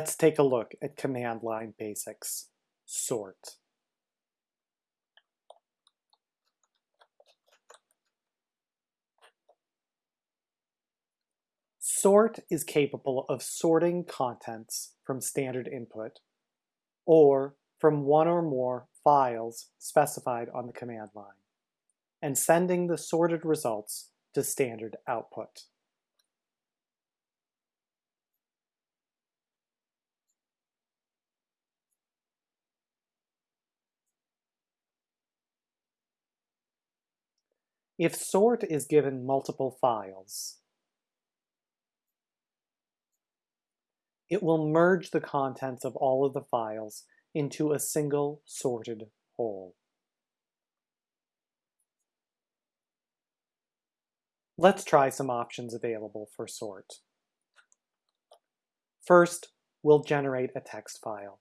Let's take a look at command line basics. Sort. Sort is capable of sorting contents from standard input or from one or more files specified on the command line and sending the sorted results to standard output. If sort is given multiple files, it will merge the contents of all of the files into a single sorted whole. Let's try some options available for sort. First, we'll generate a text file.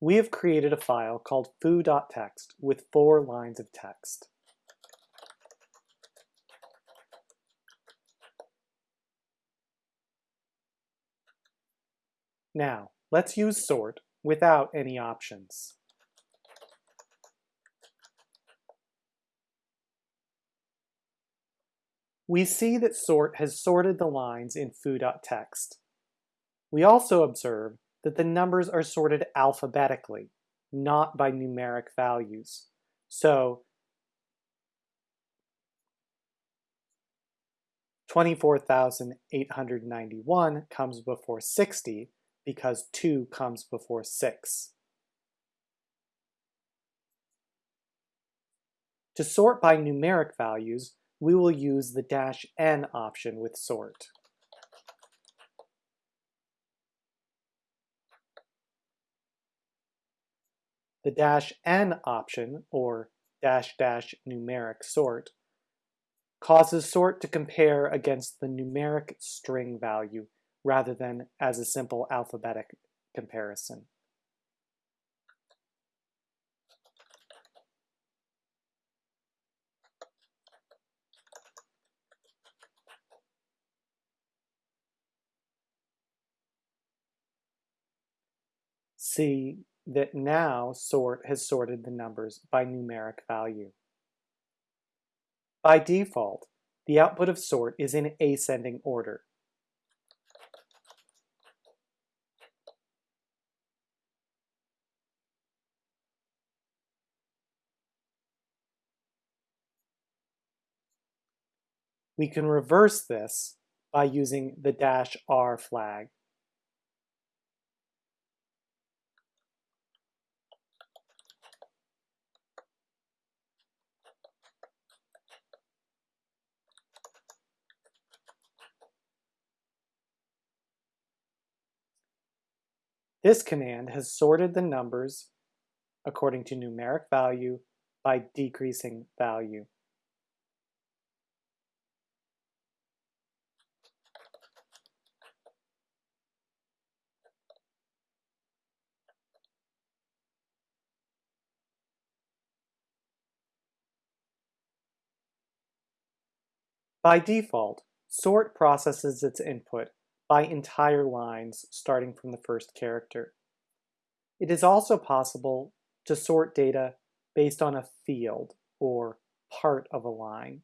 We have created a file called foo.txt with four lines of text. Now, let's use sort without any options. We see that sort has sorted the lines in foo.txt. We also observe that the numbers are sorted alphabetically, not by numeric values. So 24,891 comes before 60 because 2 comes before 6. To sort by numeric values, we will use the dash n option with sort. The dash n option, or dash dash numeric sort, causes sort to compare against the numeric string value rather than as a simple alphabetic comparison. See that now sort has sorted the numbers by numeric value. By default, the output of sort is in ascending order. We can reverse this by using the dash R flag. This command has sorted the numbers according to numeric value by decreasing value. By default, sort processes its input by entire lines starting from the first character. It is also possible to sort data based on a field or part of a line.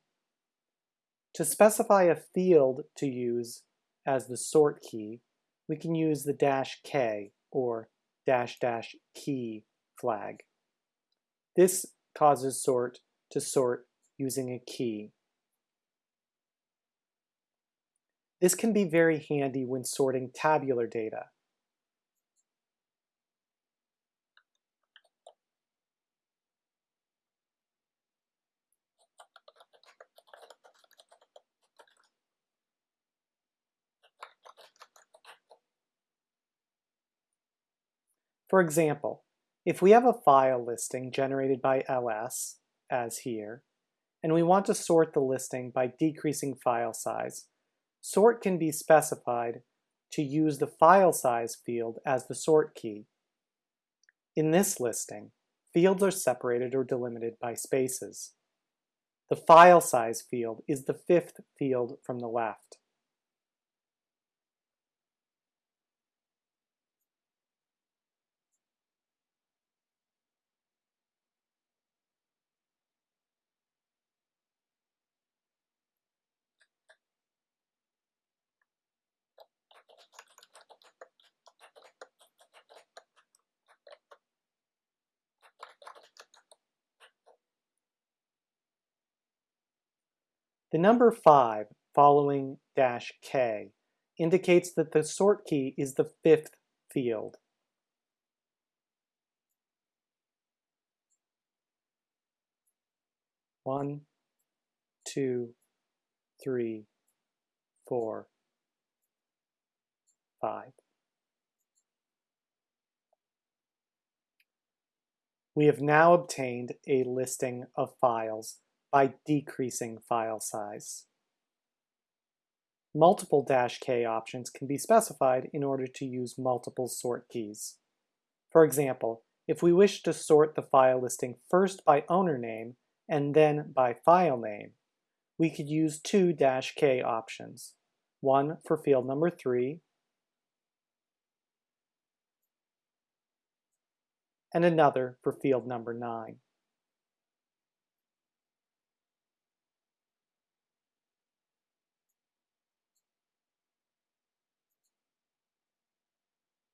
To specify a field to use as the sort key, we can use the dash k or dash dash key flag. This causes sort to sort using a key. This can be very handy when sorting tabular data. For example, if we have a file listing generated by ls, as here, and we want to sort the listing by decreasing file size, Sort can be specified to use the file size field as the sort key. In this listing, fields are separated or delimited by spaces. The file size field is the fifth field from the left. The number 5 following dash k indicates that the sort key is the fifth field. One, two, three, four, five. We have now obtained a listing of files by decreasing file size. Multiple dash K options can be specified in order to use multiple sort keys. For example, if we wish to sort the file listing first by owner name and then by file name, we could use two dash K options, one for field number 3 and another for field number 9.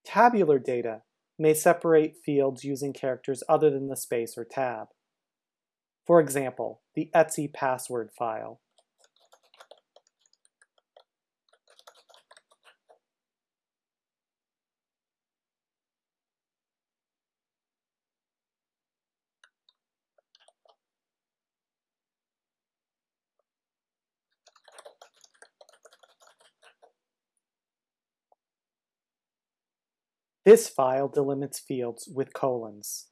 Tabular data may separate fields using characters other than the space or tab. For example, the etc password file. This file delimits fields with colons.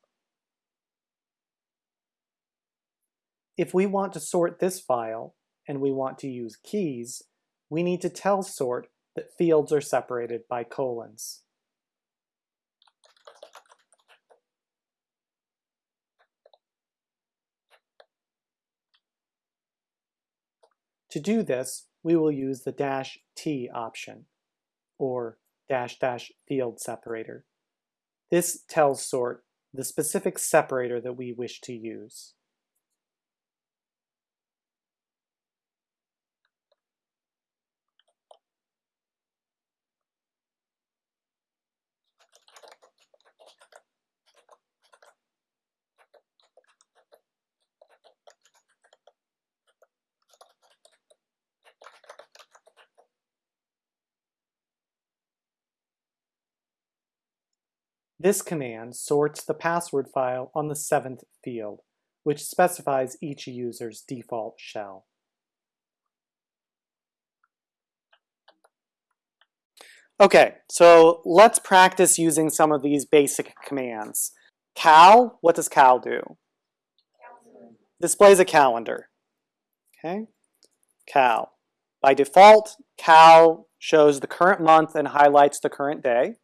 If we want to sort this file, and we want to use keys, we need to tell sort that fields are separated by colons. To do this, we will use the dash T option, or dash dash field separator. This tells sort the specific separator that we wish to use. This command sorts the password file on the seventh field, which specifies each user's default shell. Okay, so let's practice using some of these basic commands. Cal, what does cal do? Displays a calendar. Okay, cal. By default, cal shows the current month and highlights the current day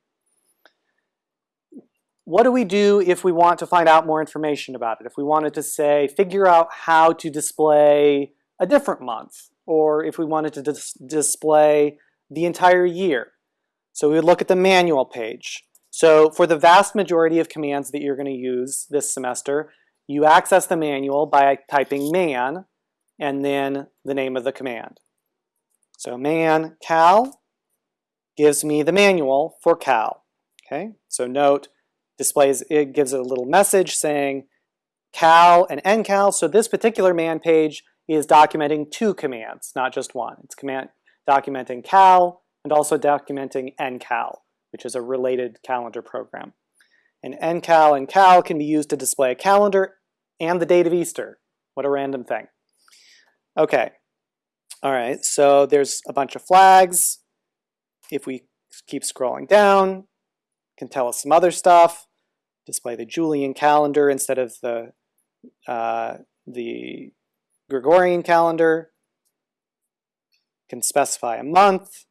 what do we do if we want to find out more information about it? If we wanted to say, figure out how to display a different month, or if we wanted to dis display the entire year. So we would look at the manual page. So for the vast majority of commands that you're going to use this semester, you access the manual by typing man and then the name of the command. So man cal gives me the manual for cal. Okay, so note displays, it gives it a little message saying cal and ncal. So this particular man page is documenting two commands, not just one. It's command documenting cal and also documenting ncal, which is a related calendar program. And ncal and cal can be used to display a calendar and the date of Easter. What a random thing. Okay, all right, so there's a bunch of flags. If we keep scrolling down, can tell us some other stuff, display the Julian calendar instead of the, uh, the Gregorian calendar, I can specify a month,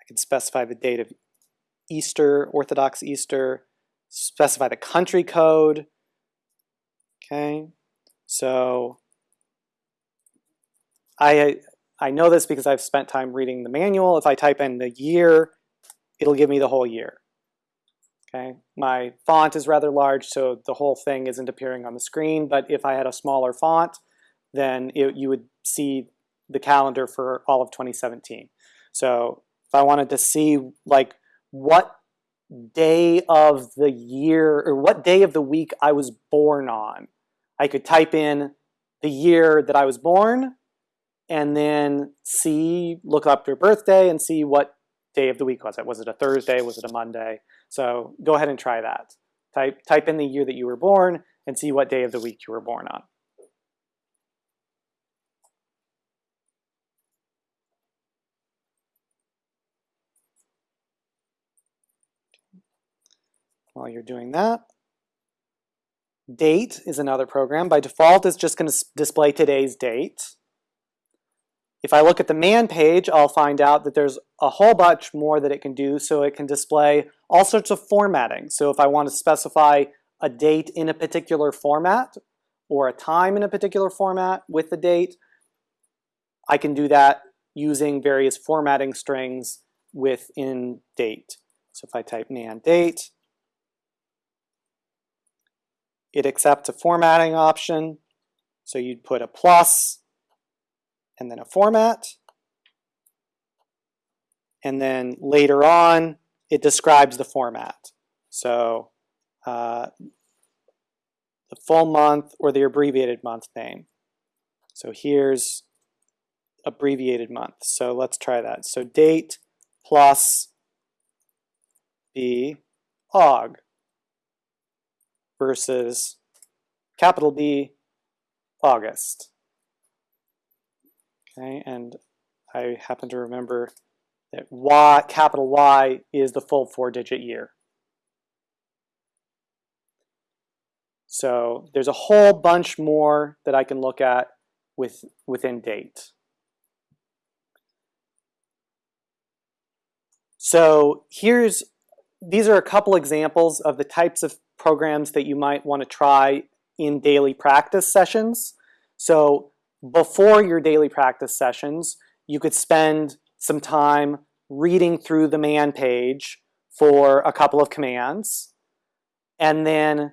I can specify the date of Easter, Orthodox Easter, specify the country code. Okay, so I, I know this because I've spent time reading the manual. If I type in the year, it'll give me the whole year. Okay, my font is rather large, so the whole thing isn't appearing on the screen, but if I had a smaller font, then it, you would see the calendar for all of 2017. So if I wanted to see like what day of the year or what day of the week I was born on, I could type in the year that I was born and then see, look up your birthday and see what day of the week was it. Was it a Thursday? Was it a Monday? So go ahead and try that. Type, type in the year that you were born and see what day of the week you were born on. While you're doing that, date is another program. By default, it's just going to display today's date. If I look at the man page, I'll find out that there's a whole bunch more that it can do. So it can display all sorts of formatting. So if I want to specify a date in a particular format or a time in a particular format with the date, I can do that using various formatting strings within date. So if I type man date, it accepts a formatting option. So you'd put a plus and then a format. And then later on, it describes the format. So uh, the full month or the abbreviated month name. So here's abbreviated month. So let's try that. So date plus B aug versus capital B August. Okay, and I happen to remember that Y, capital Y is the full four-digit year. So there's a whole bunch more that I can look at with, within date. So here's, these are a couple examples of the types of programs that you might want to try in daily practice sessions. So before your daily practice sessions, you could spend some time reading through the man page for a couple of commands. And then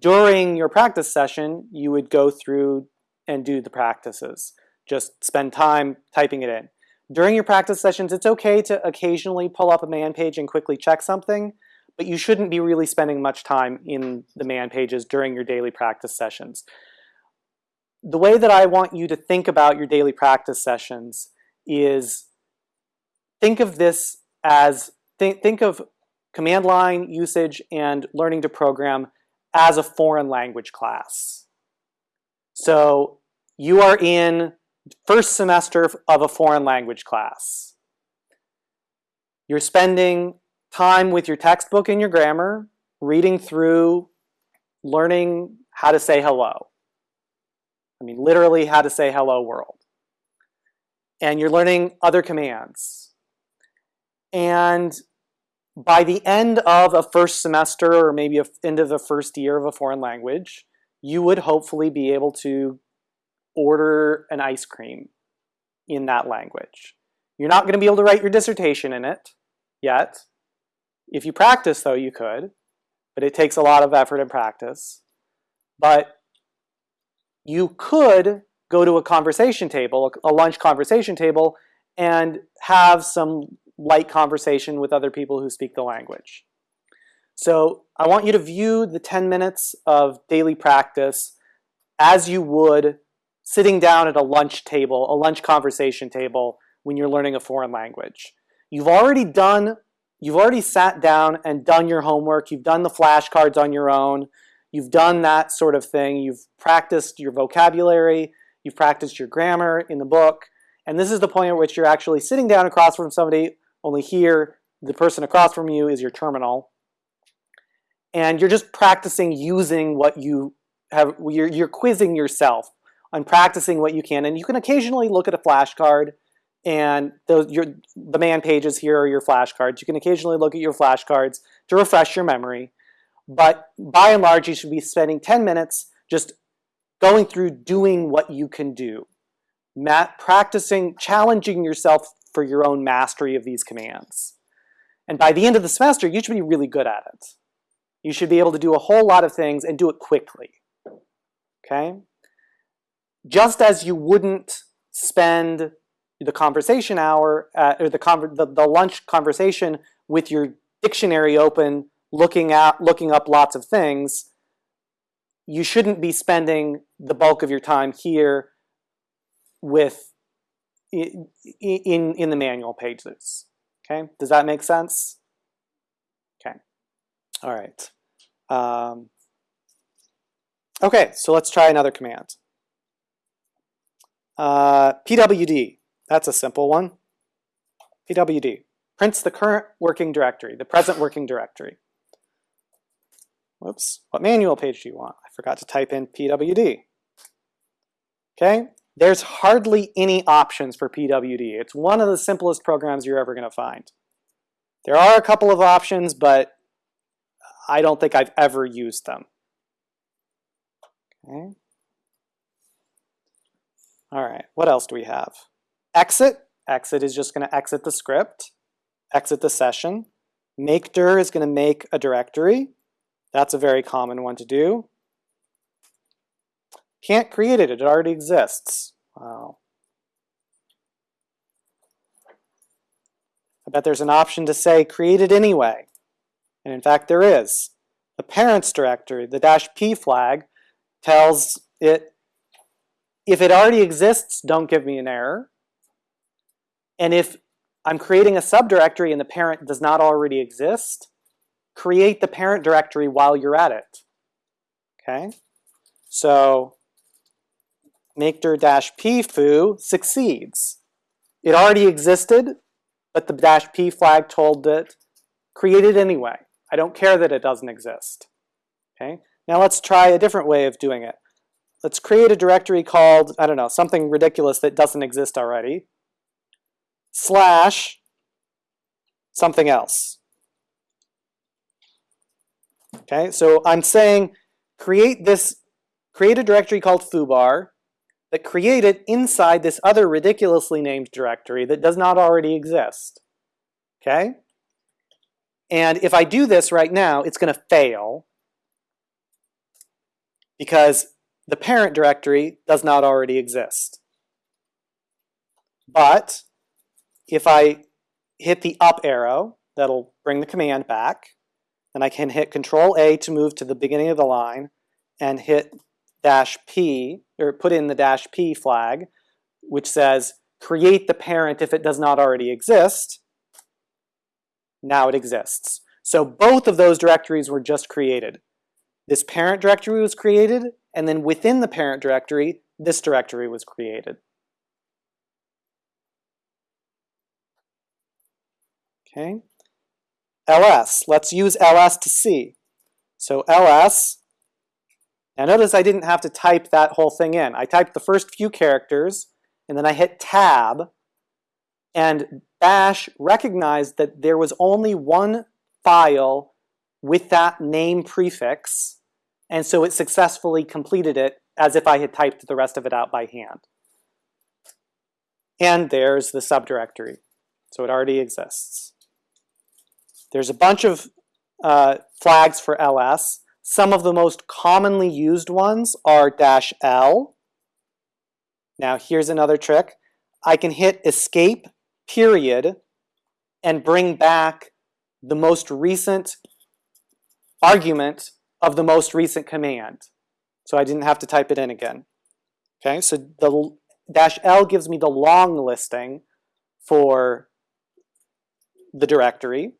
during your practice session, you would go through and do the practices. Just spend time typing it in. During your practice sessions, it's okay to occasionally pull up a man page and quickly check something, but you shouldn't be really spending much time in the man pages during your daily practice sessions the way that I want you to think about your daily practice sessions is think of this as, think, of command line usage and learning to program as a foreign language class. So you are in first semester of a foreign language class. You're spending time with your textbook and your grammar, reading through, learning how to say hello. I mean, literally how to say hello world. And you're learning other commands. And by the end of a first semester or maybe a end of the first year of a foreign language, you would hopefully be able to order an ice cream in that language. You're not going to be able to write your dissertation in it yet. If you practice, though, you could, but it takes a lot of effort and practice. But you could go to a conversation table, a lunch conversation table, and have some light conversation with other people who speak the language. So I want you to view the 10 minutes of daily practice as you would sitting down at a lunch table, a lunch conversation table when you're learning a foreign language. You've already done, you've already sat down and done your homework, you've done the flashcards on your own, You've done that sort of thing. You've practiced your vocabulary. You've practiced your grammar in the book. And this is the point at which you're actually sitting down across from somebody, only here, the person across from you is your terminal. And you're just practicing using what you have, you're, you're quizzing yourself on practicing what you can. And you can occasionally look at a flashcard and those, your, the man pages here are your flashcards. You can occasionally look at your flashcards to refresh your memory, but by and large, you should be spending 10 minutes just going through doing what you can do. Mat practicing, challenging yourself for your own mastery of these commands. And by the end of the semester, you should be really good at it. You should be able to do a whole lot of things and do it quickly. Okay? Just as you wouldn't spend the conversation hour, at, or the, the, the lunch conversation with your dictionary open, looking at looking up lots of things, you shouldn't be spending the bulk of your time here with in, in, the manual pages. Okay, does that make sense? Okay, all right. Um, okay, so let's try another command. Uh, PWD, that's a simple one. PWD, prints the current working directory, the present working directory. Whoops, what manual page do you want? I forgot to type in PWD. Okay, there's hardly any options for PWD. It's one of the simplest programs you're ever going to find. There are a couple of options, but I don't think I've ever used them. Okay. All right, what else do we have? Exit. Exit is just going to exit the script, exit the session. Make dir is going to make a directory. That's a very common one to do. Can't create it, it already exists. Wow. I bet there's an option to say create it anyway. And in fact there is. The parents directory, the dash p flag, tells it if it already exists, don't give me an error. And if I'm creating a subdirectory and the parent does not already exist, create the parent directory while you're at it. Okay? So makedir-p foo succeeds. It already existed, but the dash p flag told it, create it anyway. I don't care that it doesn't exist. Okay? Now let's try a different way of doing it. Let's create a directory called, I don't know, something ridiculous that doesn't exist already, slash something else. Okay, so I'm saying create this, create a directory called foobar that create it inside this other ridiculously named directory that does not already exist. Okay? And if I do this right now, it's going to fail because the parent directory does not already exist. But if I hit the up arrow, that'll bring the command back. Then I can hit Control A to move to the beginning of the line and hit dash P, or put in the dash P flag, which says create the parent if it does not already exist. Now it exists. So both of those directories were just created. This parent directory was created, and then within the parent directory, this directory was created. Okay. Ls, let's use ls to see. So ls now notice I didn't have to type that whole thing in. I typed the first few characters, and then I hit tab, and bash recognized that there was only one file with that name prefix, and so it successfully completed it as if I had typed the rest of it out by hand. And there's the subdirectory, so it already exists. There's a bunch of uh, flags for ls. Some of the most commonly used ones are dash L. Now here's another trick. I can hit escape period and bring back the most recent argument of the most recent command. So I didn't have to type it in again. Okay, so the dash L gives me the long listing for the directory.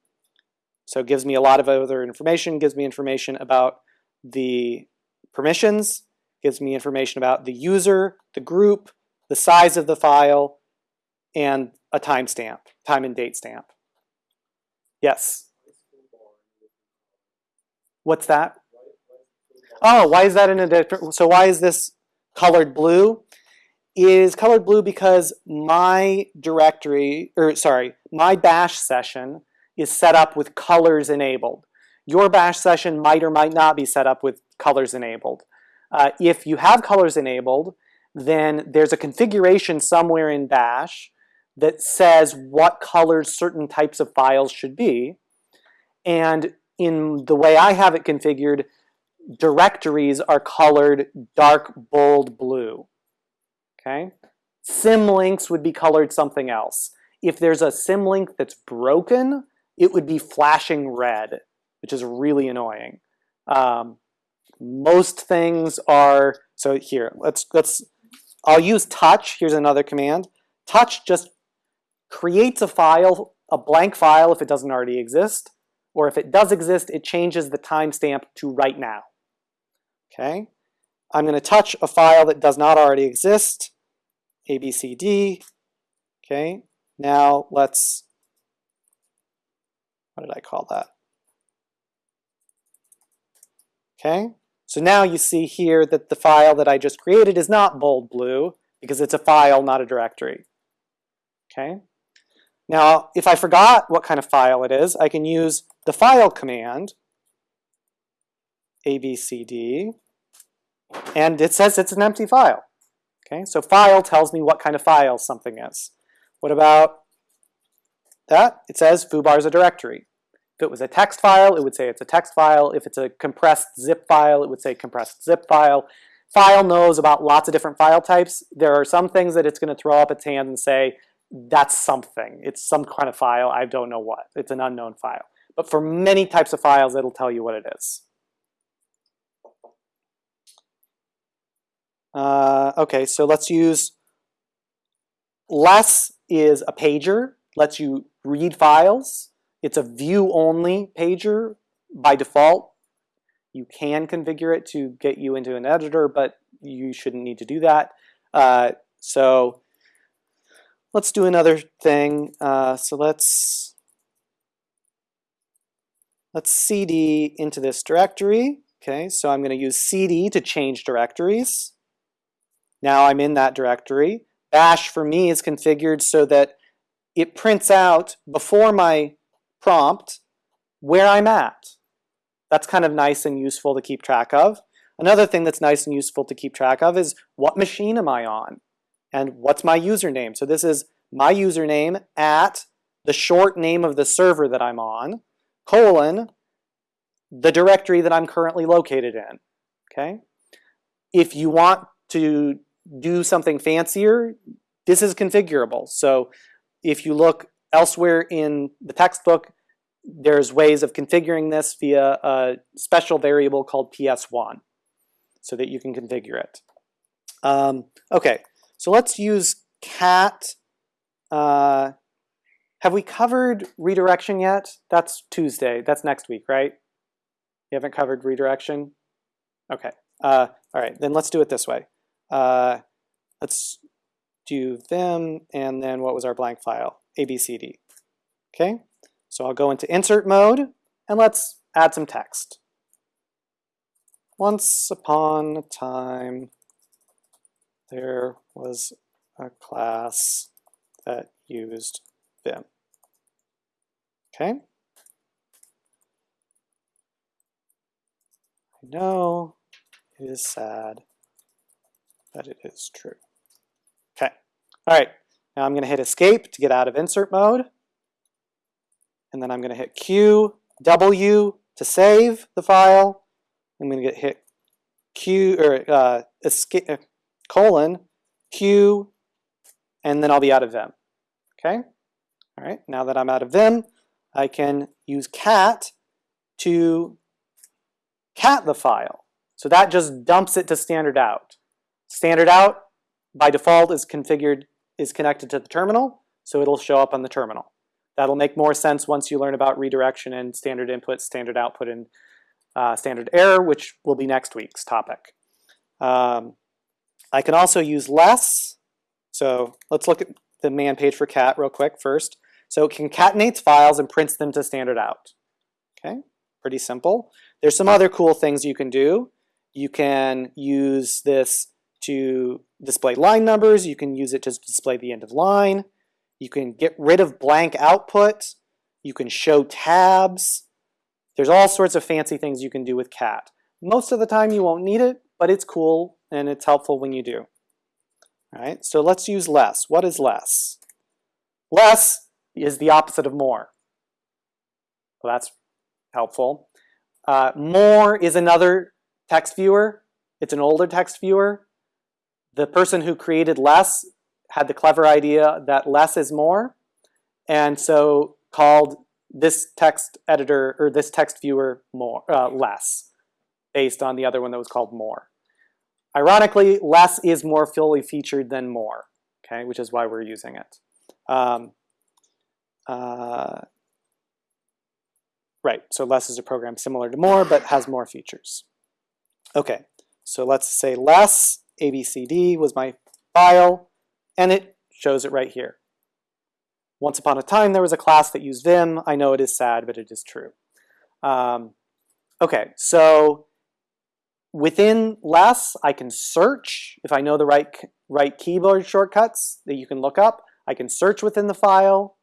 So it gives me a lot of other information, gives me information about the permissions, gives me information about the user, the group, the size of the file, and a timestamp, time and date stamp. Yes? What's that? Oh, why is that in a different, so why is this colored blue? is colored blue because my directory, or sorry, my bash session is set up with colors enabled. Your bash session might or might not be set up with colors enabled. Uh, if you have colors enabled, then there's a configuration somewhere in bash that says what colors certain types of files should be. And in the way I have it configured, directories are colored dark bold blue. Okay? Symlinks would be colored something else. If there's a symlink that's broken, it would be flashing red, which is really annoying. Um, most things are, so here, let's, let's, I'll use touch, here's another command. Touch just creates a file, a blank file if it doesn't already exist, or if it does exist, it changes the timestamp to right now. Okay, I'm going to touch a file that does not already exist, ABCD. Okay, now let's, what did I call that? Okay, so now you see here that the file that I just created is not bold blue because it's a file, not a directory. Okay, now if I forgot what kind of file it is, I can use the file command, abcd, and it says it's an empty file. Okay, so file tells me what kind of file something is. What about that? It says foobar is a directory. If it was a text file, it would say it's a text file. If it's a compressed zip file, it would say compressed zip file. File knows about lots of different file types. There are some things that it's going to throw up its hand and say, that's something. It's some kind of file. I don't know what. It's an unknown file. But for many types of files, it'll tell you what it is. Uh, okay, so let's use less is a pager, lets you read files. It's a view-only pager by default. You can configure it to get you into an editor, but you shouldn't need to do that. Uh, so let's do another thing. Uh, so let's let's cd into this directory. Okay, so I'm going to use cd to change directories. Now I'm in that directory. Bash for me is configured so that it prints out before my prompt where I'm at. That's kind of nice and useful to keep track of. Another thing that's nice and useful to keep track of is what machine am I on? And what's my username? So this is my username at the short name of the server that I'm on, colon, the directory that I'm currently located in, okay? If you want to do something fancier, this is configurable. So if you look elsewhere in the textbook, there's ways of configuring this via a special variable called ps1 so that you can configure it. Um, okay, so let's use cat. Uh, have we covered redirection yet? That's Tuesday. That's next week, right? You haven't covered redirection? Okay. Uh, all right, then let's do it this way. Uh, let's do vim, and then what was our blank file? ABCD. Okay, so I'll go into insert mode, and let's add some text. Once upon a time, there was a class that used Vim. Okay. I know it is sad but it is true. All right, now I'm gonna hit escape to get out of insert mode. And then I'm gonna hit Q, W to save the file. I'm gonna get hit Q, or uh, escape, uh, colon, Q, and then I'll be out of Vim. Okay, all right, now that I'm out of Vim, I can use cat to cat the file. So that just dumps it to standard out. Standard out by default is configured, is connected to the terminal, so it'll show up on the terminal. That'll make more sense once you learn about redirection and standard input, standard output, and uh, standard error, which will be next week's topic. Um, I can also use less. So let's look at the man page for cat real quick first. So it concatenates files and prints them to standard out. Okay, pretty simple. There's some other cool things you can do. You can use this to display line numbers. You can use it to display the end of line. You can get rid of blank output. You can show tabs. There's all sorts of fancy things you can do with cat. Most of the time you won't need it, but it's cool and it's helpful when you do. All right, so let's use less. What is less? Less is the opposite of more. Well, that's helpful. Uh, more is another text viewer. It's an older text viewer. The person who created less had the clever idea that less is more, and so called this text editor or this text viewer more uh, less, based on the other one that was called more. Ironically, less is more fully featured than more, okay, which is why we're using it. Um, uh, right, so less is a program similar to more, but has more features. Okay, so let's say less abcd was my file, and it shows it right here. Once upon a time, there was a class that used Vim. I know it is sad, but it is true. Um, okay, so Within less, I can search if I know the right, right keyboard shortcuts that you can look up. I can search within the file.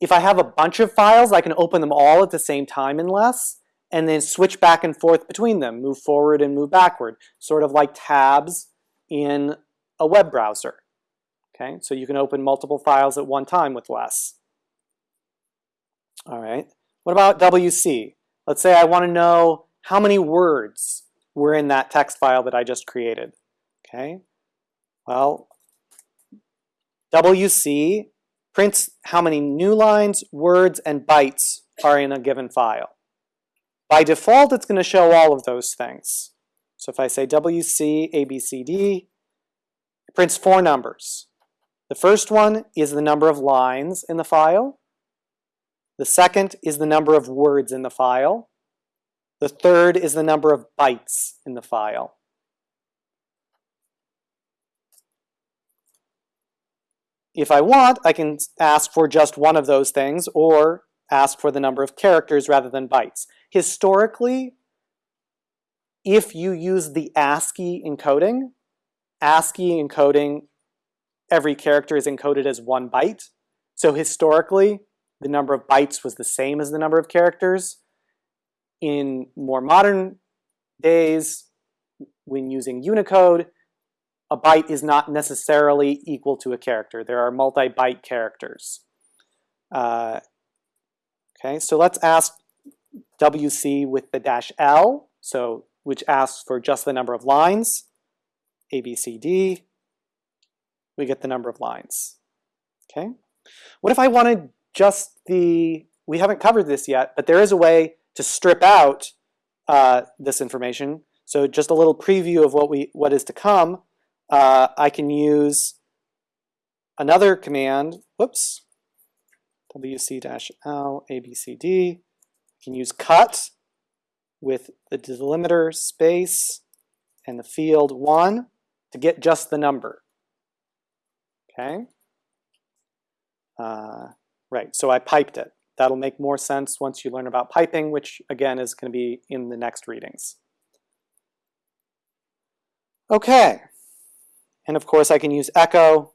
If I have a bunch of files, I can open them all at the same time in less and then switch back and forth between them, move forward and move backward, sort of like tabs in a web browser. Okay, so you can open multiple files at one time with less. All right, what about WC? Let's say I want to know how many words were in that text file that I just created. Okay, well, WC prints how many new lines, words, and bytes are in a given file. By default, it's going to show all of those things. So if I say WC ABCD, it prints four numbers. The first one is the number of lines in the file. The second is the number of words in the file. The third is the number of bytes in the file. If I want, I can ask for just one of those things or ask for the number of characters rather than bytes. Historically, if you use the ASCII encoding, ASCII encoding, every character is encoded as one byte. So historically, the number of bytes was the same as the number of characters. In more modern days, when using Unicode, a byte is not necessarily equal to a character. There are multi-byte characters. Uh, okay, so let's ask WC with the dash L, so which asks for just the number of lines. A, B, C, D, we get the number of lines. Okay. What if I wanted just the, we haven't covered this yet, but there is a way to strip out uh, this information. So just a little preview of what we what is to come. Uh, I can use another command. Whoops. WC-L ABCD. I can use cut with the delimiter space and the field one to get just the number. Okay. Uh, right. So I piped it. That'll make more sense once you learn about piping, which again is going to be in the next readings. Okay, and of course I can use echo.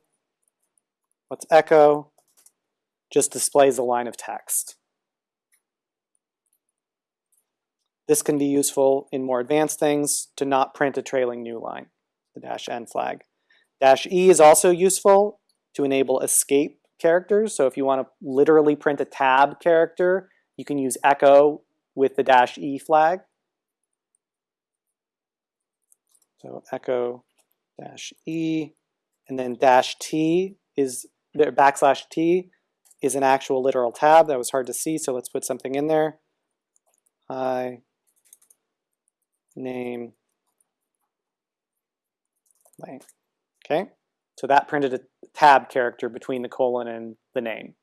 What's echo? Just displays a line of text. This can be useful in more advanced things to not print a trailing new line, the dash n flag. Dash e is also useful to enable escape characters. So if you want to literally print a tab character, you can use echo with the dash E flag. So echo dash E, and then dash T is, the backslash T is an actual literal tab. That was hard to see, so let's put something in there. Hi, name, blank. Okay. So that printed a tab character between the colon and the name.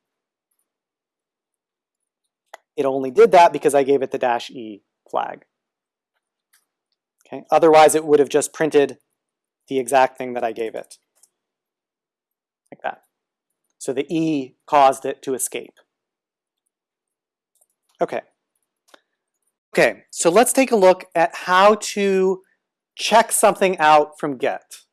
It only did that because I gave it the dash E flag. Okay. Otherwise, it would have just printed the exact thing that I gave it, like that. So the E caused it to escape. Okay. Okay, so let's take a look at how to check something out from Git.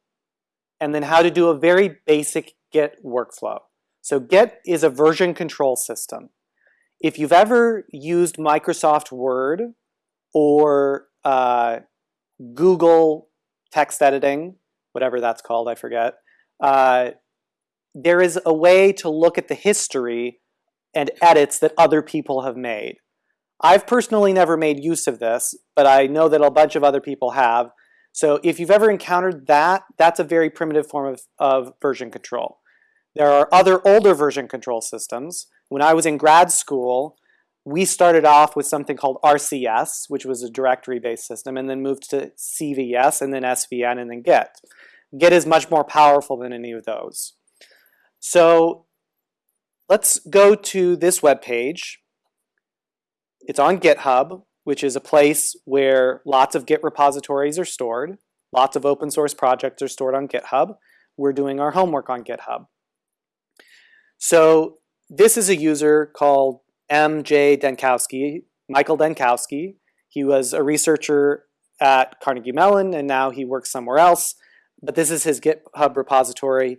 and then how to do a very basic Git workflow. So Git is a version control system. If you've ever used Microsoft Word or uh, Google text editing, whatever that's called, I forget, uh, there is a way to look at the history and edits that other people have made. I've personally never made use of this, but I know that a bunch of other people have. So if you've ever encountered that, that's a very primitive form of, of version control. There are other older version control systems. When I was in grad school, we started off with something called RCS, which was a directory-based system, and then moved to CVS, and then SVN, and then Git. Git is much more powerful than any of those. So let's go to this web page. It's on GitHub, which is a place where lots of Git repositories are stored. Lots of open source projects are stored on GitHub. We're doing our homework on GitHub. So this is a user called M.J. Denkowski, Michael Denkowski. He was a researcher at Carnegie Mellon and now he works somewhere else. But this is his GitHub repository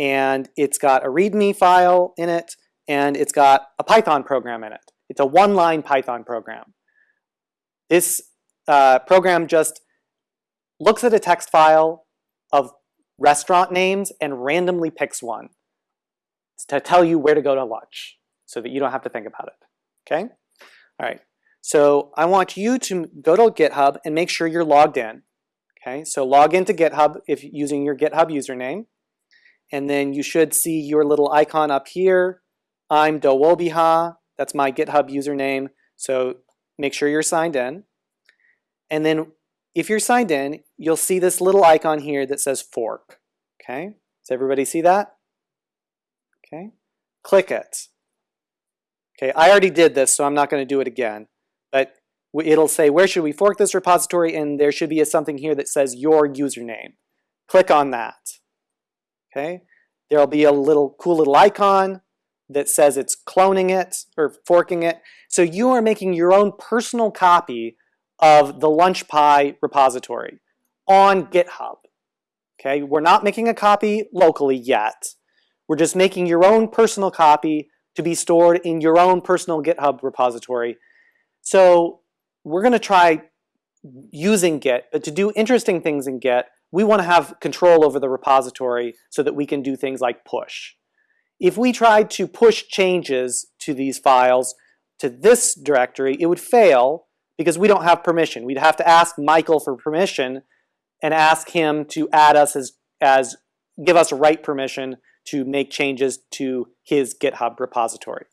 and it's got a README file in it and it's got a Python program in it. It's a one-line Python program. This uh, program just looks at a text file of restaurant names and randomly picks one to tell you where to go to lunch so that you don't have to think about it, okay? All right, so I want you to go to GitHub and make sure you're logged in, okay? So log into GitHub if using your GitHub username, and then you should see your little icon up here. I'm Dowobeha, that's my GitHub username, so make sure you're signed in. And then if you're signed in, you'll see this little icon here that says fork, okay? Does everybody see that? Okay, click it. Okay, I already did this, so I'm not going to do it again. But it'll say, where should we fork this repository? And there should be a, something here that says your username. Click on that. Okay, there'll be a little cool little icon that says it's cloning it or forking it. So you are making your own personal copy of the LunchPy repository on GitHub. Okay, we're not making a copy locally yet. We're just making your own personal copy to be stored in your own personal GitHub repository. So we're going to try using Git, but to do interesting things in Git, we want to have control over the repository so that we can do things like push. If we tried to push changes to these files to this directory, it would fail because we don't have permission. We'd have to ask Michael for permission and ask him to add us as, as give us write permission to make changes to his GitHub repository.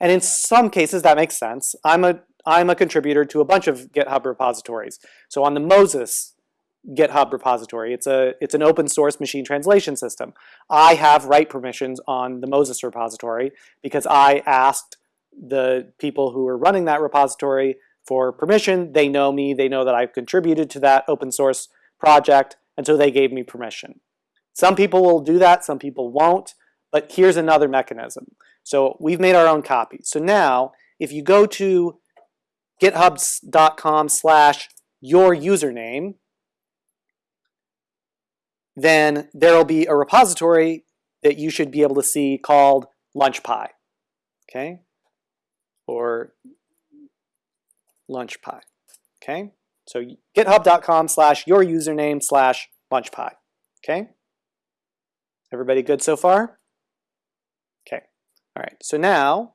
And in some cases that makes sense. I'm a, I'm a contributor to a bunch of GitHub repositories. So on the Moses GitHub repository, it's, a, it's an open source machine translation system. I have write permissions on the Moses repository because I asked the people who are running that repository for permission. They know me, they know that I've contributed to that open source project, and so they gave me permission. Some people will do that, some people won't, but here's another mechanism. So we've made our own copy. So now, if you go to github.com slash your username, then there'll be a repository that you should be able to see called LunchPy, okay? Or LunchPy, okay? So github.com slash your username slash LunchPy, okay? Everybody good so far? Okay, all right, so now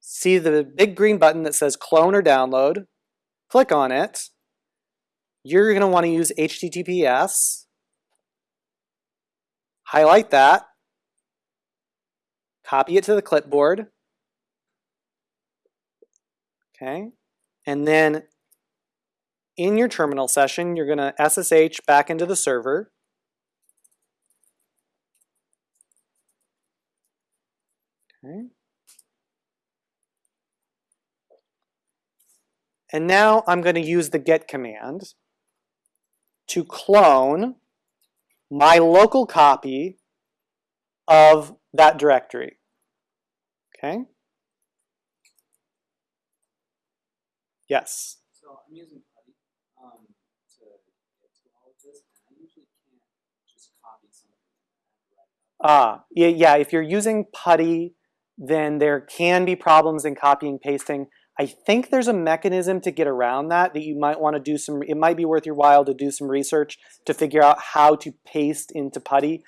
see the big green button that says clone or download, click on it. You're going to want to use HTTPS. Highlight that. Copy it to the clipboard. Okay. And then in your terminal session, you're going to SSH back into the server. Okay. And now I'm going to use the git command to clone my local copy of that directory. Okay? Yes? So I'm using PuTTY um, to get to all of this, and I usually can't copy something. Ah, yeah, yeah, if you're using PuTTY, then there can be problems in copying pasting. I think there's a mechanism to get around that that you might want to do some, it might be worth your while to do some research to figure out how to paste into PuTTY.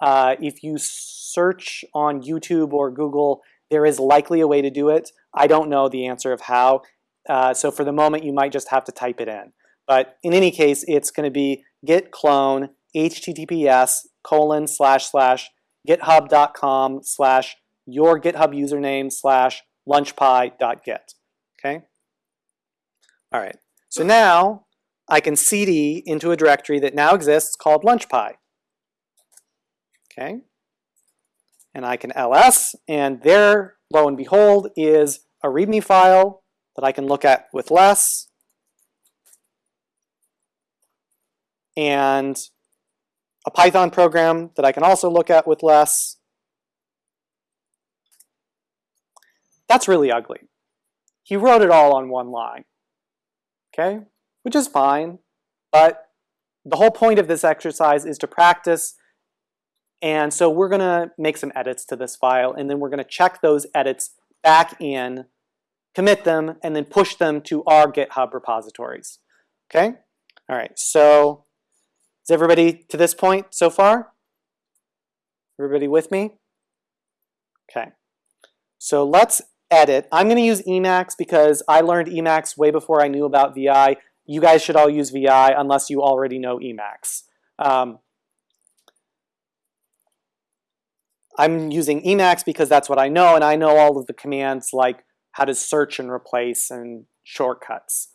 Uh, if you search on YouTube or Google, there is likely a way to do it. I don't know the answer of how. Uh, so for the moment, you might just have to type it in. But in any case, it's going to be git clone https colon slash slash github.com slash your GitHub username slash lunchpy.git. Okay? All right. So now I can cd into a directory that now exists called lunchpy. Okay? And I can ls, and there, lo and behold, is a README file that I can look at with less. And a Python program that I can also look at with less. That's really ugly. He wrote it all on one line, okay? Which is fine, but the whole point of this exercise is to practice and so we're gonna make some edits to this file and then we're gonna check those edits back in, commit them, and then push them to our GitHub repositories, okay? All right, so is everybody to this point so far? Everybody with me? Okay. So let's edit. I'm going to use Emacs because I learned Emacs way before I knew about VI. You guys should all use VI unless you already know Emacs. Um, I'm using Emacs because that's what I know, and I know all of the commands like how to search and replace and shortcuts.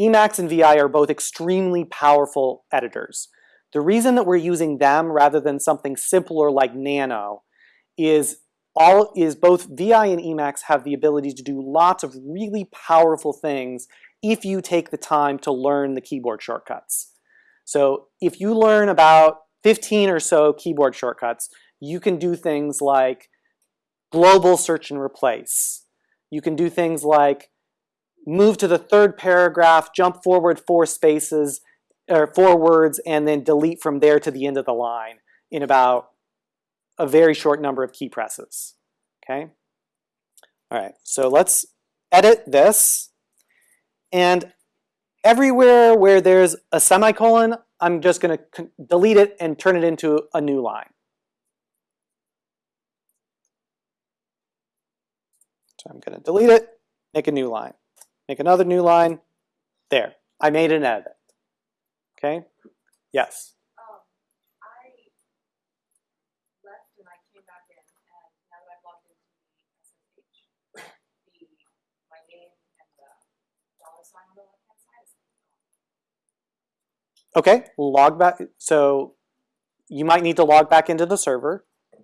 Emacs and VI are both extremely powerful editors. The reason that we're using them rather than something simpler like Nano is all is both VI and Emacs have the ability to do lots of really powerful things if you take the time to learn the keyboard shortcuts. So if you learn about 15 or so keyboard shortcuts, you can do things like global search and replace. You can do things like move to the third paragraph, jump forward four spaces, or four words, and then delete from there to the end of the line in about a very short number of key presses. Okay? All right, so let's edit this. And everywhere where there's a semicolon, I'm just going to delete it and turn it into a new line. So I'm going to delete it, make a new line. Make another new line. There. I made an edit. Okay? Yes? Um, I left and I came back in, and now that I've logged into the SSH, the, my name and the dollar sign on the left-hand side is gone. Okay, log back. So you might need to log back into the server. At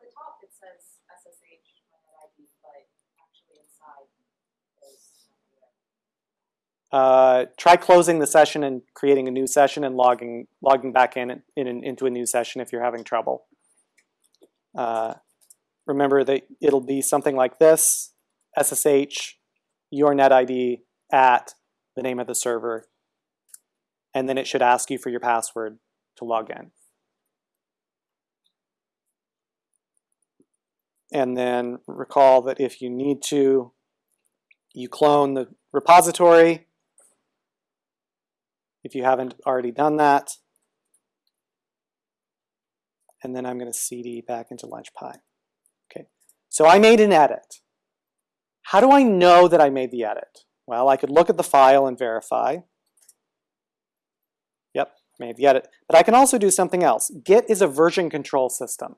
the top, it says SSH, ID, but actually inside is nothing there. Uh, try closing the session and creating a new session and logging logging back in, in, into a new session if you're having trouble. Uh, remember that it'll be something like this, SSH, your net ID at the name of the server, and then it should ask you for your password to log in. And then recall that if you need to, you clone the repository if you haven't already done that. And then I'm going to cd back into LunchPy. Okay, so I made an edit. How do I know that I made the edit? Well, I could look at the file and verify. Yep, made the edit. But I can also do something else. Git is a version control system.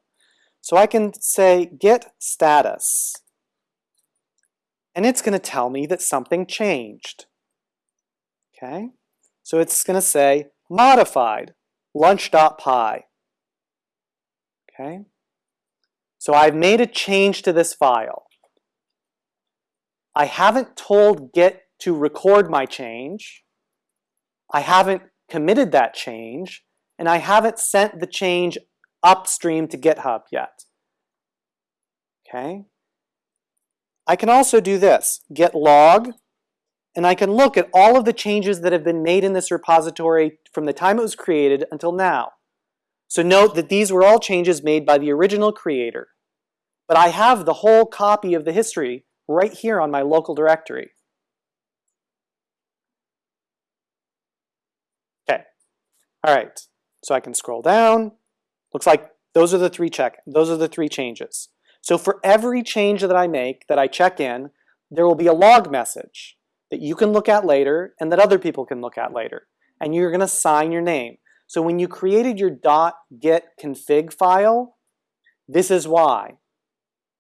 So I can say git status. And it's going to tell me that something changed. Okay? So it's going to say modified lunch.py. Okay? So I've made a change to this file. I haven't told Git to record my change. I haven't committed that change, and I haven't sent the change upstream to GitHub yet. Okay? I can also do this, git log, and I can look at all of the changes that have been made in this repository from the time it was created until now. So note that these were all changes made by the original creator. But I have the whole copy of the history right here on my local directory. Okay, all right, so I can scroll down. Looks like those are the three check, those are the three changes. So for every change that I make, that I check in, there will be a log message that you can look at later and that other people can look at later. And you're gonna sign your name. So when you created your .git config file, this is why.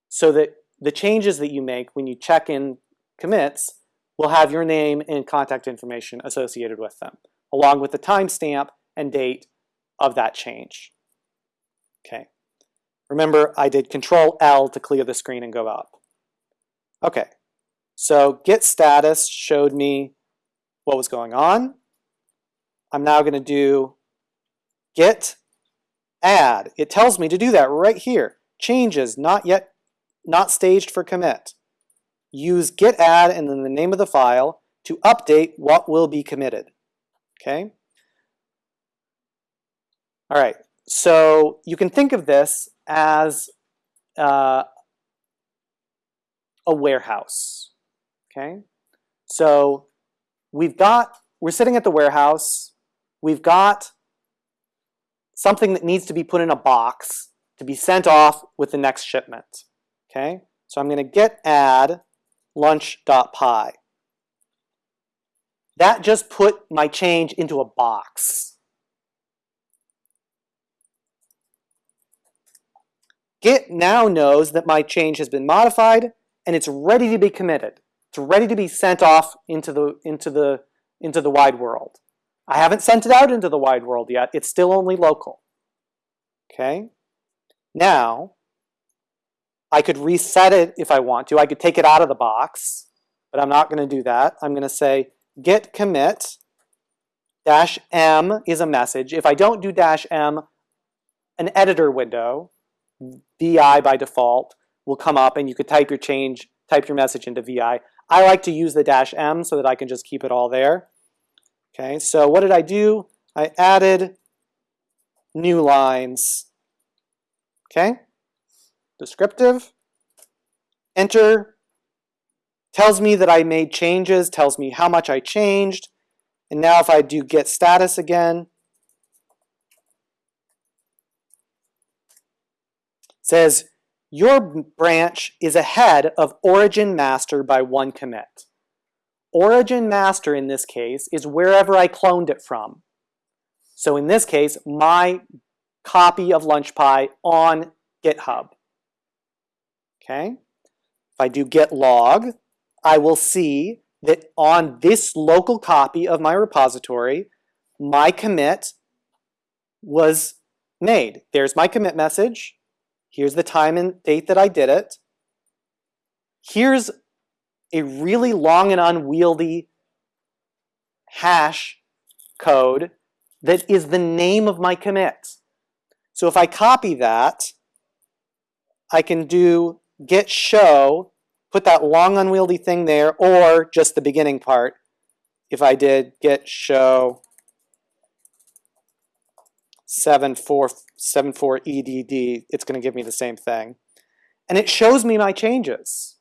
So that the changes that you make when you check in commits will have your name and contact information associated with them, along with the timestamp and date of that change. Okay. Remember, I did Control L to clear the screen and go up. Okay. So git status showed me what was going on. I'm now going to do git add. It tells me to do that right here. Changes not yet, not staged for commit. Use git add and then the name of the file to update what will be committed. Okay. All right. So you can think of this as uh, a warehouse. Okay. So we've got, we're sitting at the warehouse. We've got something that needs to be put in a box to be sent off with the next shipment. Okay, so I'm going to git add lunch.py. That just put my change into a box. Git now knows that my change has been modified and it's ready to be committed. It's ready to be sent off into the, into the, into the wide world. I haven't sent it out into the wide world yet. It's still only local. Okay? Now, I could reset it if I want to. I could take it out of the box, but I'm not going to do that. I'm going to say git commit dash m is a message. If I don't do dash m, an editor window, VI by default, will come up and you could type your change, type your message into VI. I like to use the dash m so that I can just keep it all there. Okay, so what did I do? I added new lines. Okay, descriptive, enter, tells me that I made changes, tells me how much I changed, and now if I do git status again, says your branch is ahead of origin master by one commit. Origin master in this case is wherever I cloned it from. So in this case, my copy of LunchPy on GitHub. Okay. If I do git log, I will see that on this local copy of my repository, my commit was made. There's my commit message. Here's the time and date that I did it. Here's a really long and unwieldy hash code that is the name of my commit. So if I copy that, I can do git show, put that long unwieldy thing there, or just the beginning part. If I did git show 7474 EDD, it's going to give me the same thing. And it shows me my changes.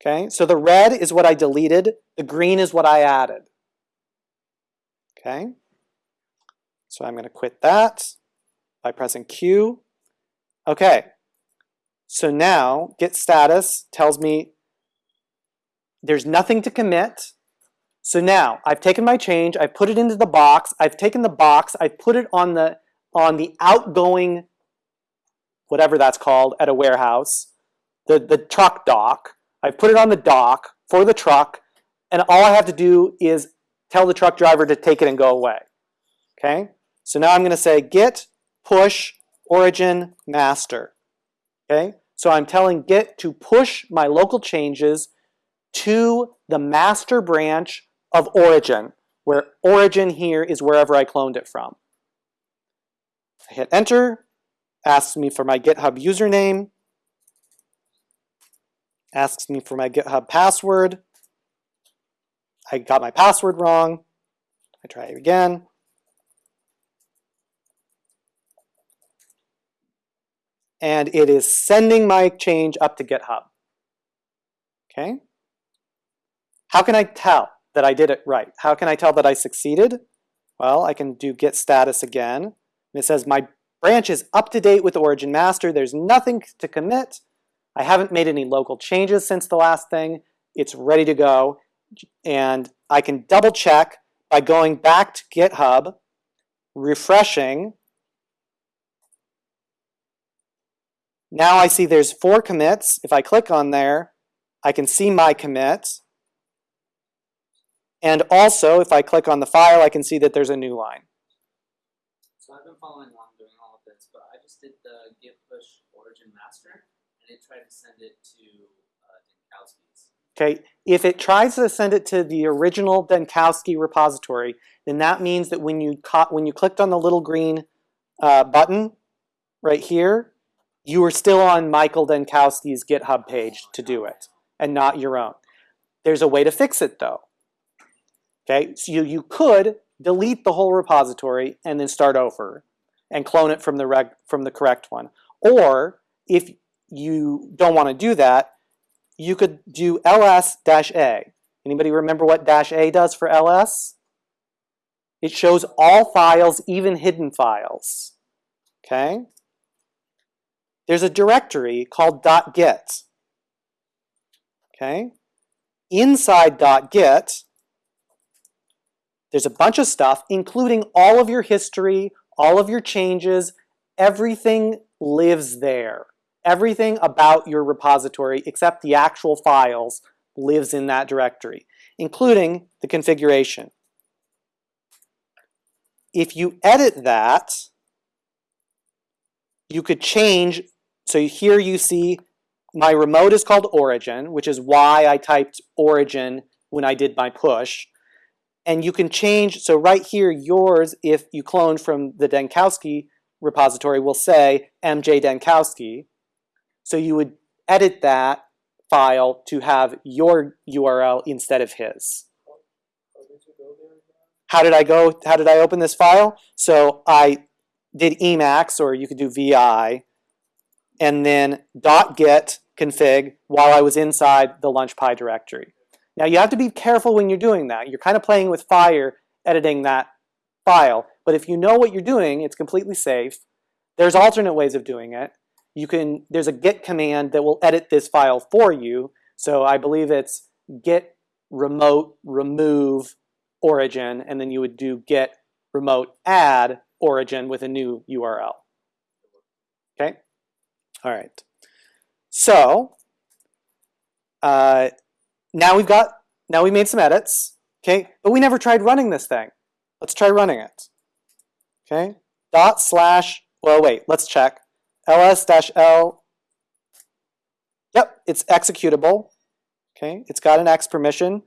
Okay, so the red is what I deleted, the green is what I added. Okay, so I'm going to quit that by pressing Q. Okay, so now git status tells me there's nothing to commit. So now I've taken my change, I've put it into the box, I've taken the box, I've put it on the on the outgoing, whatever that's called, at a warehouse, the, the truck dock. I've put it on the dock for the truck, and all I have to do is tell the truck driver to take it and go away. Okay? So now I'm going to say git push origin master. Okay? So I'm telling git to push my local changes to the master branch of origin, where origin here is wherever I cloned it from. I hit enter, asks me for my GitHub username, asks me for my GitHub password. I got my password wrong. I try it again. and it is sending my change up to GitHub. Okay? How can I tell that I did it right? How can I tell that I succeeded? Well, I can do git status again. And it says my branch is up to date with origin master. There's nothing to commit. I haven't made any local changes since the last thing. It's ready to go. And I can double check by going back to GitHub, refreshing. Now I see there's four commits. If I click on there, I can see my commit. And also, if I click on the file, I can see that there's a new line. So I've been following along doing all of this, but I just did the git push origin master, and it tried to send it to uh, Denkowski's. Okay, if it tries to send it to the original Denkowski repository, then that means that when you when you clicked on the little green uh, button right here, you were still on Michael Denkowski's GitHub page to do it, and not your own. There's a way to fix it though. Okay, so you, you could delete the whole repository and then start over and clone it from the reg, from the correct one. Or if you don't want to do that, you could do ls-a. Anybody remember what dash a does for ls? It shows all files, even hidden files. Okay? There's a directory called .git. Okay? Inside .git, there's a bunch of stuff, including all of your history, all of your changes, everything lives there. Everything about your repository, except the actual files, lives in that directory, including the configuration. If you edit that, you could change, so here you see my remote is called origin, which is why I typed origin when I did my push. And you can change, so right here, yours, if you clone from the Denkowski repository, will say MJ Denkowski. So you would edit that file to have your URL instead of his. How did I go, how did I open this file? So I did Emacs, or you could do VI, and then dot .git config while I was inside the LunchPy directory. Now you have to be careful when you're doing that. You're kind of playing with fire editing that file. But if you know what you're doing, it's completely safe. There's alternate ways of doing it. You can, there's a git command that will edit this file for you. So I believe it's git remote remove origin, and then you would do git remote add origin with a new URL. Okay? All right. So, uh, now we've got, now we made some edits, okay? But we never tried running this thing. Let's try running it, okay? Dot slash, well, wait, let's check. ls dash l, yep, it's executable, okay? It's got an X permission.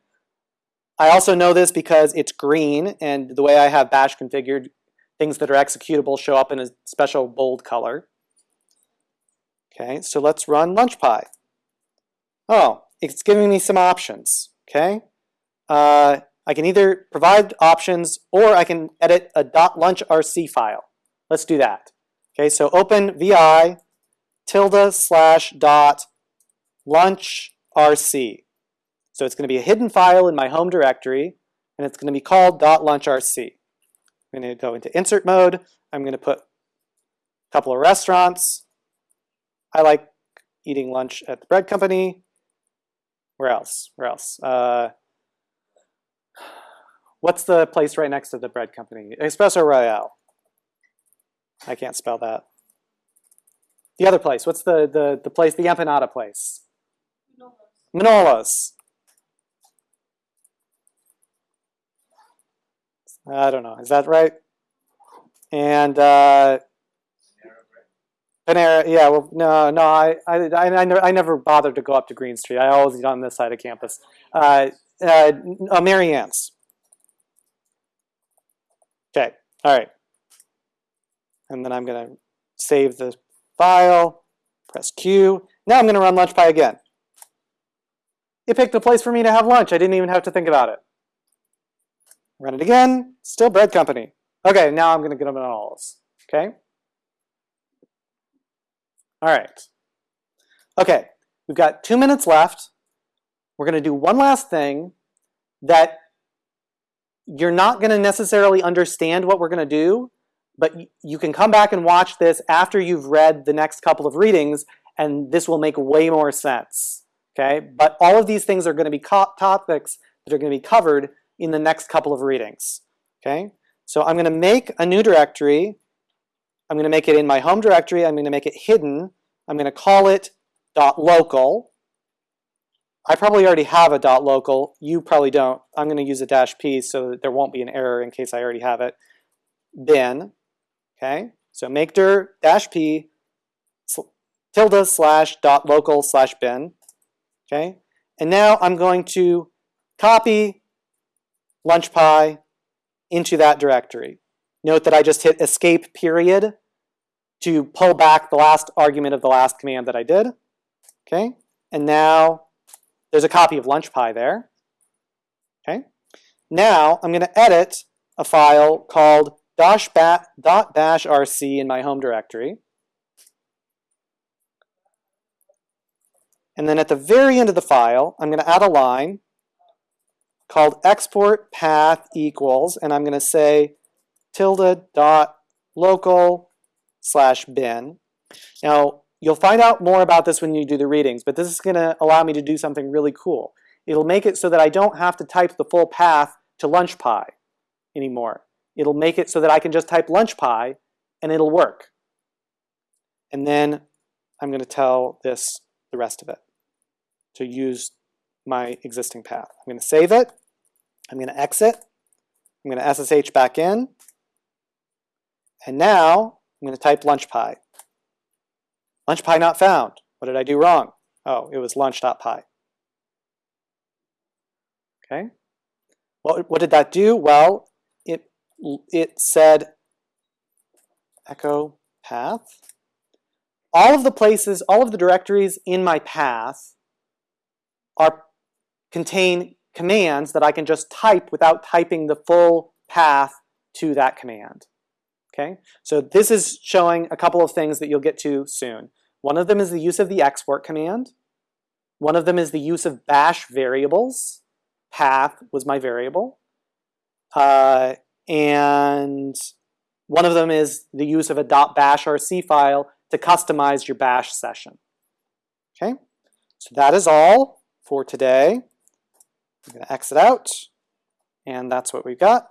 I also know this because it's green, and the way I have bash configured, things that are executable show up in a special bold color. Okay, so let's run LunchPy. Oh, it's giving me some options, okay? Uh, I can either provide options or I can edit a .lunchrc file. Let's do that. Okay, so open vi tilde slash dot lunchrc. So it's going to be a hidden file in my home directory, and it's going to be called .lunchrc. I'm going to go into insert mode. I'm going to put a couple of restaurants. I like eating lunch at the bread company. Where else? Where else? Uh, what's the place right next to the bread company? Espresso Royale. I can't spell that. The other place. What's the the the place? The empanada place. Manolos. I don't know. Is that right? And uh, Panera, yeah, well, no, no, I, I, I, never, I never bothered to go up to Green Street. I always eat on this side of campus. Uh, uh, uh, Mary Ann's. Okay, all right. And then I'm going to save the file, press Q. Now I'm going to run LunchPy again. It picked a place for me to have lunch. I didn't even have to think about it. Run it again, still bread company. Okay, now I'm going to get them in all Okay. All right. Okay, we've got two minutes left. We're going to do one last thing that you're not going to necessarily understand what we're going to do, but you can come back and watch this after you've read the next couple of readings, and this will make way more sense. Okay, but all of these things are going to be topics that are going to be covered in the next couple of readings. Okay, so I'm going to make a new directory. I'm going to make it in my home directory. I'm going to make it hidden. I'm going to call it .local. I probably already have a .local. You probably don't. I'm going to use a dash p so that there won't be an error in case I already have it. Bin. Okay, so make dir dash p tilde slash dot local slash bin. Okay, and now I'm going to copy lunchpy into that directory. Note that I just hit escape period to pull back the last argument of the last command that I did. Okay, and now there's a copy of lunchpy there. Okay, now I'm going to edit a file called dash bat, dot bash rc in my home directory. And then at the very end of the file, I'm going to add a line called export path equals, and I'm going to say tilde dot local slash bin. Now, you'll find out more about this when you do the readings, but this is going to allow me to do something really cool. It'll make it so that I don't have to type the full path to lunchpy anymore. It'll make it so that I can just type lunchpy and it'll work. And then I'm going to tell this the rest of it to use my existing path. I'm going to save it. I'm going to exit. I'm going to SSH back in. And now I'm going to type lunchpy. Lunchpy not found. What did I do wrong? Oh, it was lunch.py. Okay. What, what did that do? Well, it, it said echo path. All of the places, all of the directories in my path are contain commands that I can just type without typing the full path to that command. Okay, so this is showing a couple of things that you'll get to soon. One of them is the use of the export command. One of them is the use of bash variables. Path was my variable. Uh, and one of them is the use of a .bash RC file to customize your bash session. Okay, so that is all for today. I'm going to exit out, and that's what we've got.